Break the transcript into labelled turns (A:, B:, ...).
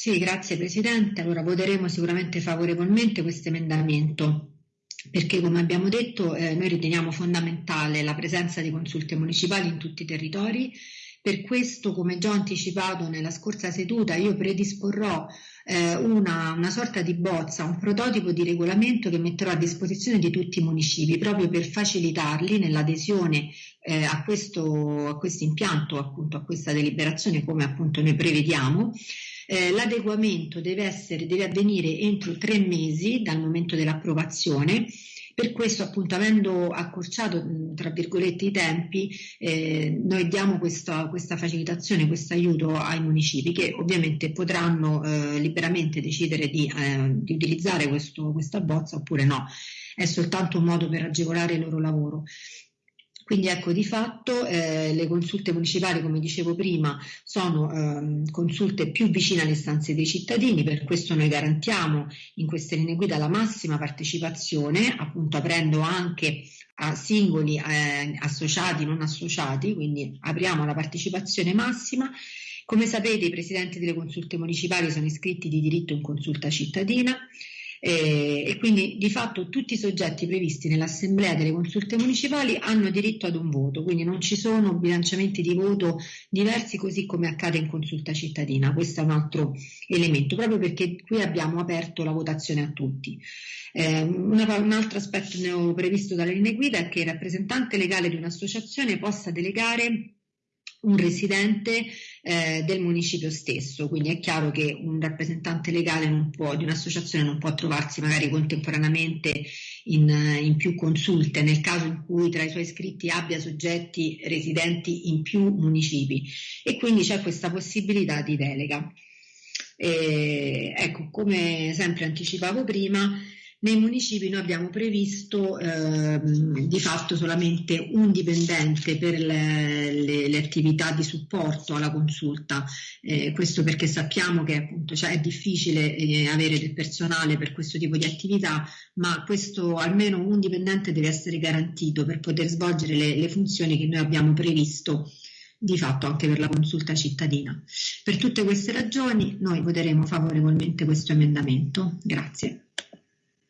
A: Sì, grazie Presidente. Allora voteremo sicuramente favorevolmente questo emendamento perché come abbiamo detto eh, noi riteniamo fondamentale la presenza di consulte municipali in tutti i territori. Per questo, come già anticipato nella scorsa seduta, io predisporrò eh, una, una, sorta di bozza, un prototipo di regolamento che metterò a disposizione di tutti i municipi proprio per facilitarli nell'adesione eh, a, questo, a questo impianto, appunto a questa deliberazione come appunto noi prevediamo. Eh, l'adeguamento deve, essere, deve avvenire entro tre mesi dal momento dell'approvazione per questo, appunto, avendo accorciato tra virgolette i tempi, eh, noi diamo questa, questa, facilitazione, questo aiuto ai municipi che ovviamente potranno eh, liberamente decidere di, eh, di utilizzare questo, questa bozza oppure no. È soltanto un modo per agevolare il loro lavoro. Quindi ecco, di fatto eh, le consulte municipali, come dicevo prima, sono eh, consulte più vicine alle istanze dei cittadini, per questo noi garantiamo in queste linee guida la massima partecipazione, appunto aprendo anche a singoli eh, associati, non associati, quindi apriamo la partecipazione massima. Come sapete i presidenti delle consulte municipali sono iscritti di diritto in consulta cittadina, eh, e quindi di fatto tutti i soggetti previsti nell'assemblea delle consulte municipali hanno diritto ad un voto, quindi non ci sono bilanciamenti di voto diversi così come accade in consulta cittadina, questo è un altro elemento, proprio perché qui abbiamo aperto la votazione a tutti. Eh, una, un altro aspetto previsto dalle linee guida è che il rappresentante legale di un'associazione possa delegare un residente eh, del municipio stesso, quindi è chiaro che un rappresentante legale può, di un'associazione non può trovarsi magari contemporaneamente in, in, più consulte nel caso in cui tra i suoi iscritti abbia soggetti residenti in più municipi e quindi c'è questa possibilità di delega. E, ecco, come sempre anticipavo prima, nei municipi noi abbiamo previsto eh, di fatto solamente un dipendente per le, le, le attività di supporto alla consulta, eh, questo perché sappiamo che appunto cioè, è difficile eh, avere del personale per questo tipo di attività, ma questo almeno un dipendente deve essere garantito per poter svolgere le, le funzioni che noi abbiamo previsto di fatto anche per la consulta cittadina. Per tutte queste ragioni noi voteremo favorevolmente questo emendamento. Grazie.